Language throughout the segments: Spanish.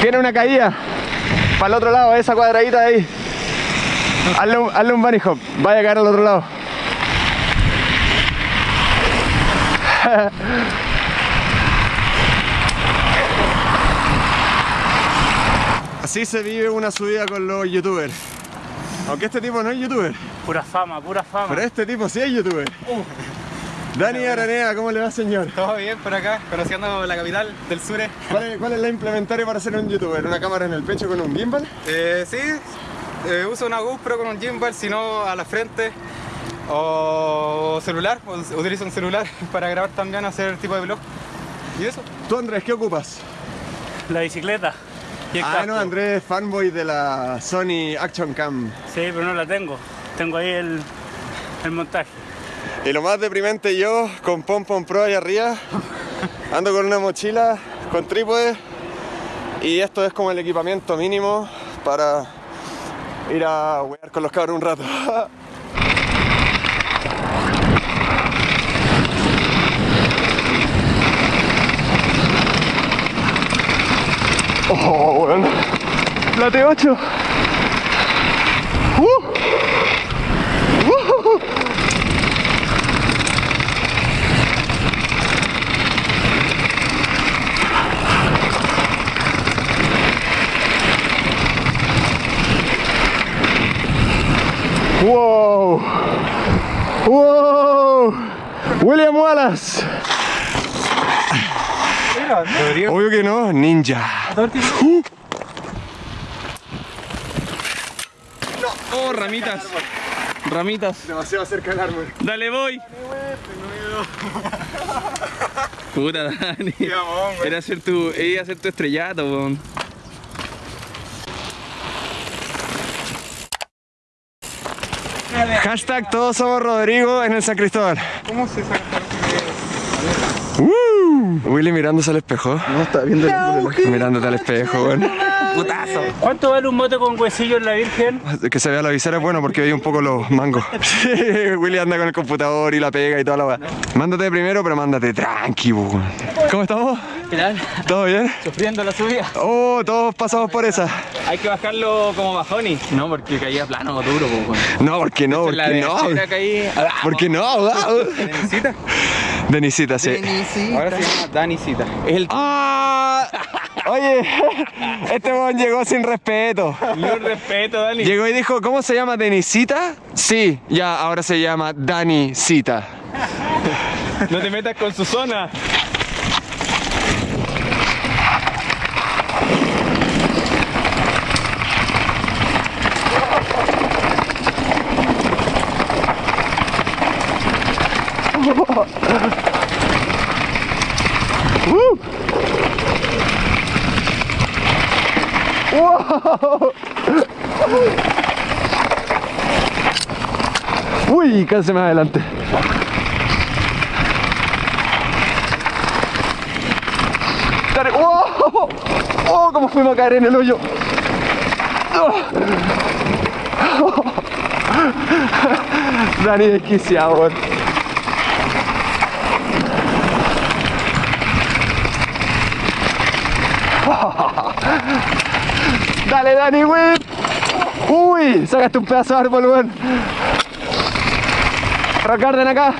Tiene una caída. Para el otro lado, esa cuadradita de ahí. Hazle un, hazle un bunny hop. Vaya a caer al otro lado. Así se vive una subida con los youtubers. Aunque este tipo no es youtuber, Pura fama, pura fama. pero este tipo sí es youtuber. Dani Aranea, ¿cómo le va señor? Todo bien por acá, conociendo la capital del sur. ¿Cuál es, cuál es la implementaria para ser un youtuber? ¿Una cámara en el pecho con un gimbal? Eh, sí, eh, uso una GoPro con un gimbal, si no a la frente. O celular, o- utilizo un celular para grabar también, hacer tipo de vlog. ¿Y eso? ¿Tú Andrés qué ocupas? La bicicleta. Y el Ah, casco. no, Andrés es fanboy de la Sony Action Cam. Sí, pero no la tengo. Tengo ahí el, el montaje. Y lo más deprimente yo, con Pom Pom Pro ahí arriba, ando con una mochila, con trípode, y esto es como el equipamiento mínimo para ir a huear con los cabros un rato. Oh, weón. La T8. Uh. Uh. Wow. Wow. Obvio que no, ninja. Uh. Oh, ramitas. Ramitas. Demasiado cerca del árbol. Dale, voy. Puta, Dani. Era hacer tu, era hacer tu estrellato, weón. Hashtag todos somos Rodrigo en el San Cristóbal. ¿Cómo se saca? Willy mirándose al espejo. No, está viendo el Mirándote al espejo, weón. Putazo. ¿Cuánto vale un mote con huesillo en la Virgen? Que se vea la visera es bueno porque veía un poco los mangos. Sí, Willy anda con el computador y la pega y toda la weá. Mándate primero, pero mándate tranqui, weón. ¿Cómo estamos? ¿Qué tal? ¿Todo bien? Sufriendo la subida. Oh, todos pasamos por esa. Hay que bajarlo como bajoni. No, porque caía plano, duro, pues, No, ¿por qué no? ¿Por La qué de no? Caí. ¿Por qué no? Denisita, sí. Ahora se llama Danisita. Es el ¡Ah! Oye, este weón llegó sin respeto. Un respeto, Dani. Llegó y dijo, ¿cómo se llama Denisita? Sí, ya, ahora se llama Danisita. No te metas con su zona. Uy, casi más adelante. ¡Oh! ¡Oh! ¿Cómo fuimos a caer en el hoyo? Dani desquiciado, weón. Dale, Dani, whip. Uy, sacaste un pedazo de árbol, weón. Rocarden acá.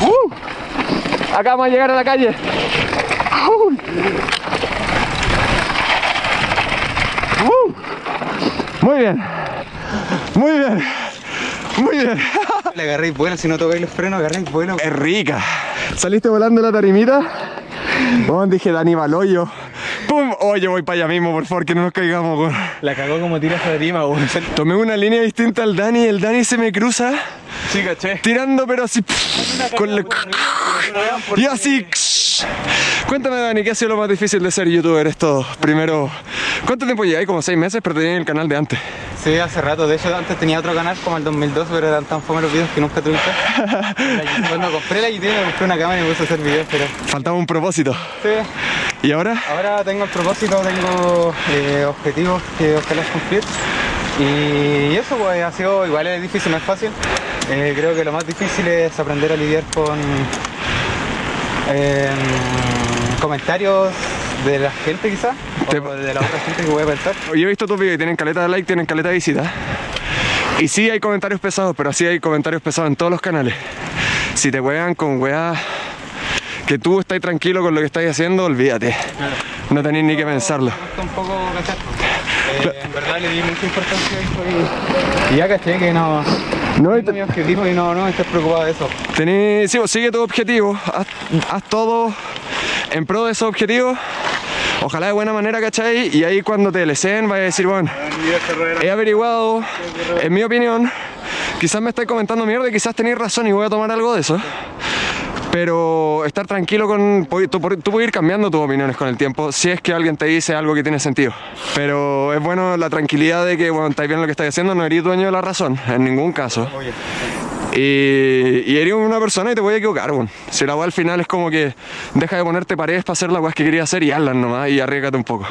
Uh, acá vamos a llegar a la calle. Uy. Uh, muy bien. Muy bien. Muy bien. Le agarréis vuelo, si no tocáis los frenos, agarréis vuelo. Es rica. ¿Saliste volando la tarimita? Oh, dije Dani Baloyo. ¡Pum! Oye, voy para allá mismo, por favor, que no nos caigamos, weón. La cagó como tira esa tarima, weón. Tomé una línea distinta al Dani, el Dani se me cruza, Sí, caché. tirando pero así, con la- y así. Cuéntame, Dani, ¿qué ha sido lo más difícil de ser youtuber esto? Primero, ¿cuánto tiempo lleváis? Como seis meses, pero tenía el canal de antes. Sí, hace rato. De hecho, antes tenía otro canal como el 2002, pero eran tan fome los videos que nunca tuve. Cuando compré la YouTube, me compré una cámara y me puse a hacer videos, pero Faltaba un propósito. sí. ¿Y ahora? Ahora tengo el propósito, tengo eh, objetivos que ojalá cumplir. Y eso pues ha sido igual es difícil, no es fácil. Eh, creo que lo más difícil es aprender a lidiar con, Eh, comentarios de la gente quizás, Te- de la otra gente que voy a pensar. Yo he visto tus videos y tienen caleta de like, tienen caleta de visita. Y sí hay comentarios pesados, pero sí hay comentarios pesados en todos los canales. Si te juegan con weas que tú estás tranquilo con lo que estás haciendo, olvídate. No tenés ni que pensarlo. Un poco. Eh, en verdad le di mucha importancia a eso y, ya caché que no, No, tengo mi objetivo y no, no estoy preocupado de eso. Tenés, sí, vos sigue tu objetivo, haz, haz todo en pro de esos objetivos. Ojalá de buena manera, ¿cachai? Y ahí cuando te deseen vaya a decir, bueno, he averiguado, en mi opinión, quizás me estáis comentando mierda y quizás tenéis razón y voy a tomar algo de eso. Pero estar tranquilo con... Tú, tú puedes ir cambiando tus opiniones con el tiempo si es que alguien te dice algo que tiene sentido. Pero es bueno la tranquilidad de que, bueno, estáis bien lo que estáis haciendo, no eres dueño de la razón, en ningún caso. Y, y eres una persona y te voy a equivocar. Si la weá al final es como que deja de ponerte paredes para hacer las weas que querías hacer y hazlas nomás y arriesgate un poco.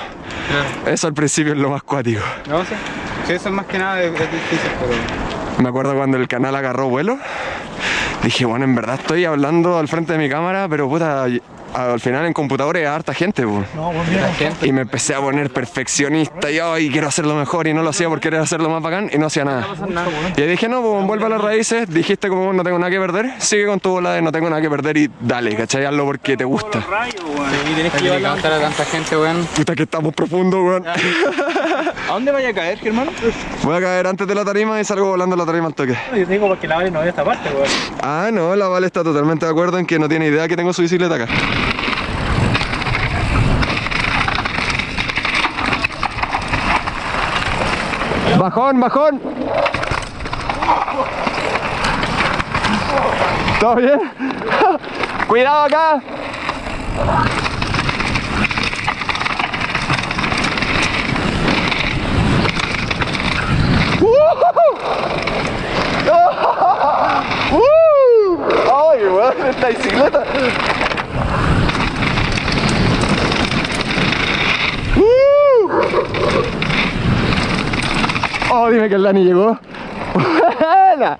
Eso al principio es lo más cuático. No sé. Sí, eso es más que nada es, difícil, pero. Me acuerdo cuando el canal agarró vuelo. Dije, bueno, en verdad estoy hablando al frente de mi cámara, pero puta, al final en computadores hay harta gente, weón. La gente. Y me empecé a poner perfeccionista y ay, quiero hacerlo mejor y no lo hacía porque querer hacerlo más bacán y no hacía nada. Y dije, no, pues vuelve a las raíces, dijiste como no tengo nada que perder, sigue con tu bola de no tengo nada que perder y dale, ¿cachai? Hazlo porque te gusta. Y tienes que levantar a tanta gente, weón. Puta que estamos profundos, weón. ¿A dónde vaya a caer, Germán? Voy a caer antes de la tarima y salgo volando la tarima al toque. Yo te digo porque la vale no ve esta parte, weón. Ah, no, la Vale está totalmente de acuerdo en que no tiene idea que tengo su bicicleta acá. Bajón, bajón. ¿Todo bien? Cuidado acá. Esta bicicleta. ¡Uh! Oh, dime que el Dani llegó. ¡Buena!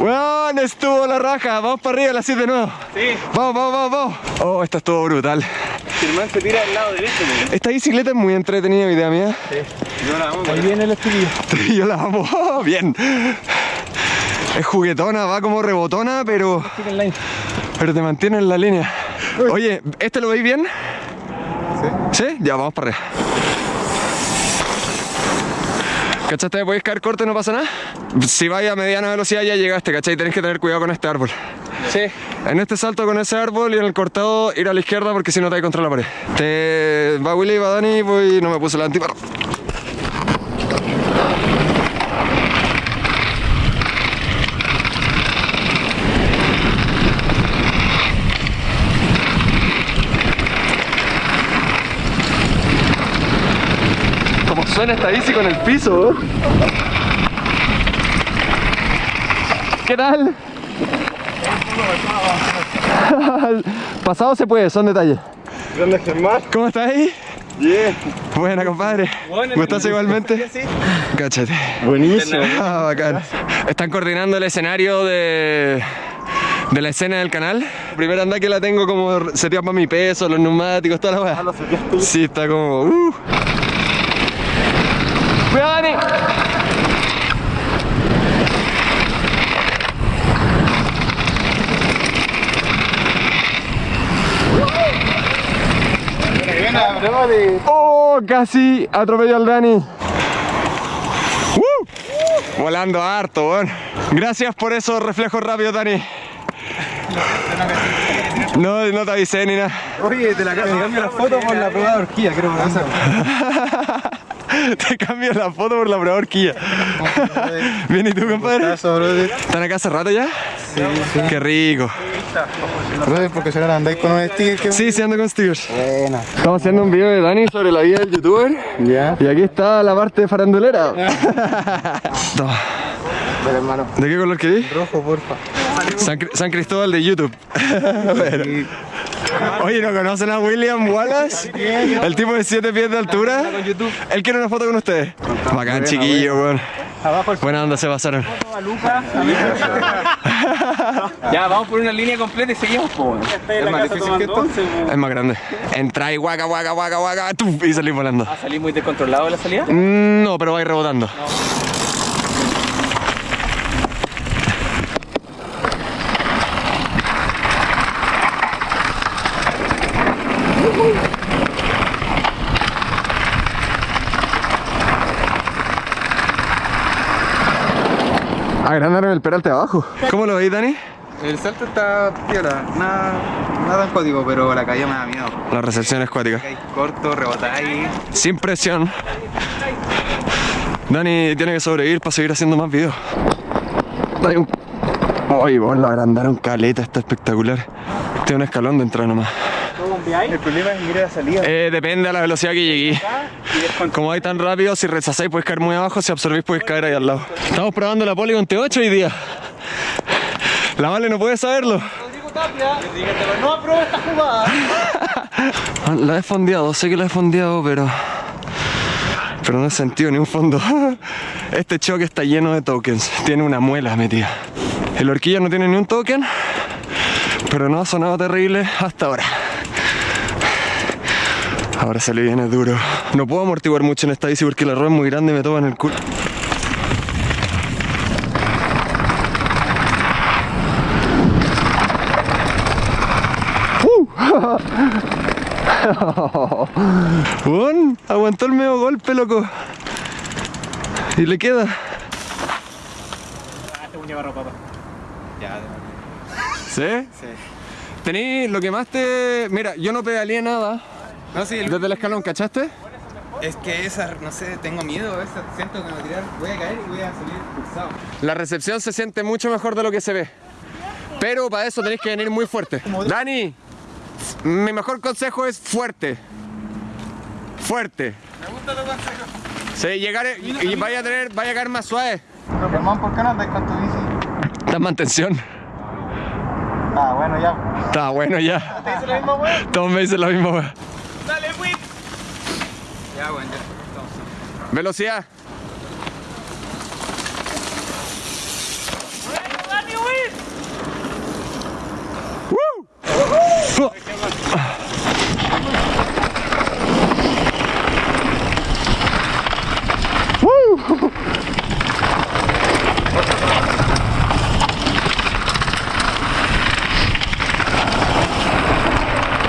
Weón, estuvo la raja. Vamos para arriba, la 7 de nuevo. Sí, Vamos, vamos, vamos, vamos. Oh, esta estuvo brutal. Germán se tira al lado derecho, weón. Esta bicicleta es muy entretenida, idea mía. Yo la amo, Ahí viene el estudio. Yo la amo. Oh, bien. Es juguetona, va como rebotona, pero, pero te mantiene en la línea. Oye, ¿este lo veis bien? Sí. ¿Sí? Ya, vamos para arriba. ¿Cachaste? Podéis caer corto y no pasa nada. Si vais a mediana velocidad ya llegaste, ¿cachai? Tenés que tener cuidado con este árbol. Sí. En este salto con ese árbol y en el cortado ir a la izquierda porque si no te hay contra la pared. Te va Willy, va Dani, voy, no me puse la antiparro. Suena esta bici con el piso. ¿Qué tal? Pasado se puede, son detalles. ¿Dónde Germán? ¿Cómo estás ahí? Bien. Buena, compadre. ¿Cómo estás igualmente? Cáchate. Buenísimo. Ah, bacán. Están coordinando el escenario de, de la escena del canal. Primera anda que la tengo como seteada para mi peso, los neumáticos, toda la weá. Sí, está como. Uh. ¡Cuidado, Dani! ¡Oh! Casi atropelló al Dani. ¡Uh! Volando harto, weón. Gracias por esos reflejos rápidos, Dani. No, no te avisé ni nada. Oye, te la cambio, cambio la foto por la prueba de horquilla, creo que pasa. Te cambio la foto por la prueba horquilla. Bien, ¿y tú, compadre? ¿Están acá hace rato ya? Sí, sí. Qué rico. Brother, porque se andáis con un sticker que. Sí, sí ando con stickers. Buena. Estamos haciendo un video de Dani sobre la vida del youtuber. Ya. Y aquí está la parte farandulera. Toma. Pero hermano. ¿De qué color querés? Rojo, porfa. San, Cri- San Cristóbal de YouTube. Oye, ¿no conocen a William Wallace? El tipo de 7 pies de altura. Él quiere una foto con ustedes. Bacán, chiquillo, weón. Buena onda se pasaron. Ya, vamos por una línea completa y seguimos, po. en Es más difícil que esto. Es más grande. Entra y guaca, guaca, guaca, guaca, y salís volando. ¿Va a salir muy descontrolado de la salida? Mm, No, pero va a ir Agrandaron el peralte abajo. ¿Cómo lo veis, Dani? El salto está piola, nada, nada código, pero la caída me da miedo. La recepción es cuática. Caí corto, rebotáis. Sin presión. Dani tiene que sobrevivir para seguir haciendo más videos. Dani, un... Ay, vos lo agrandaron caleta, está espectacular. Tiene un escalón de entrada nomás. El problema es ir a la salida. Eh, depende de la velocidad que llegué. Como hay tan rápido, si rechazáis podéis caer muy abajo, si absorbís podéis caer ahí al lado. Estamos probando la Polygon T8 hoy día. La Vale no puede saberlo. No esta jugada. Ah, La he fondeado, sé que la he fondeado, pero... Pero no he sentido ni un fondo. Este choque está lleno de tokens. Tiene una muela metida. El horquilla no tiene ni un token, pero no ha sonado terrible hasta ahora. Ahora se le viene duro. No puedo amortiguar mucho en esta bici porque la rueda es muy grande y me toma en el culo. Bueno, aguantó el medio golpe, loco. Y le queda. Ah, este ¿Sí? sí. Tení lo que más te. Mira, yo no pedaleé nada No, sí, el- desde el escalón, ¿cachaste? es que esa, no sé, tengo miedo, esa, siento que me voy a tirar, voy a caer y voy a salir expulsado. La recepción se siente mucho mejor de lo que se ve. Pero para eso tenéis que venir muy fuerte. Dani, mi mejor consejo es fuerte. Fuerte. Me gusta tu consejo. Sí, llegar y vaya a tener, vaya a caer más suave. Germán, ¿por qué no andas con tu bici? Está en mantención. Ah, bueno, ya. Está bueno ya. ¿Te hice la misma wea? Todos me dicen lo mismo, weón. Dale, whip. Ya, bueno, ya. Estamos. Velocidad.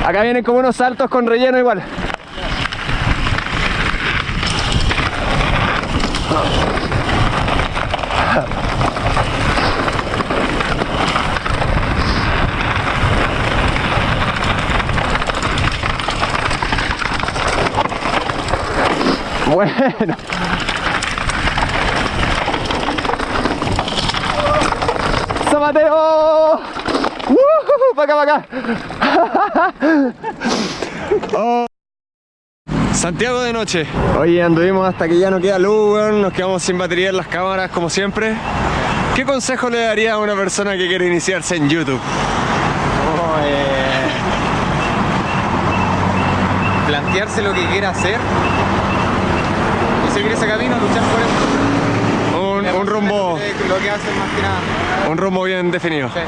Acá vienen como unos saltos con relleno igual. Bueno. ¡Zapateo! ¡Uh! ¡Para acá, para acá! Oh. Santiago de noche. Oye, anduvimos hasta que ya no queda luz, weón. Nos quedamos sin batería en las cámaras, como siempre. ¿Qué consejo le daría a una persona que quiere iniciarse en YouTube? Oh, eh, plantearse lo que quiera hacer seguir ese camino, luchar por eso. Un, un rumbo, Lo que hacen más que nada. un rumbo bien definido. Sí.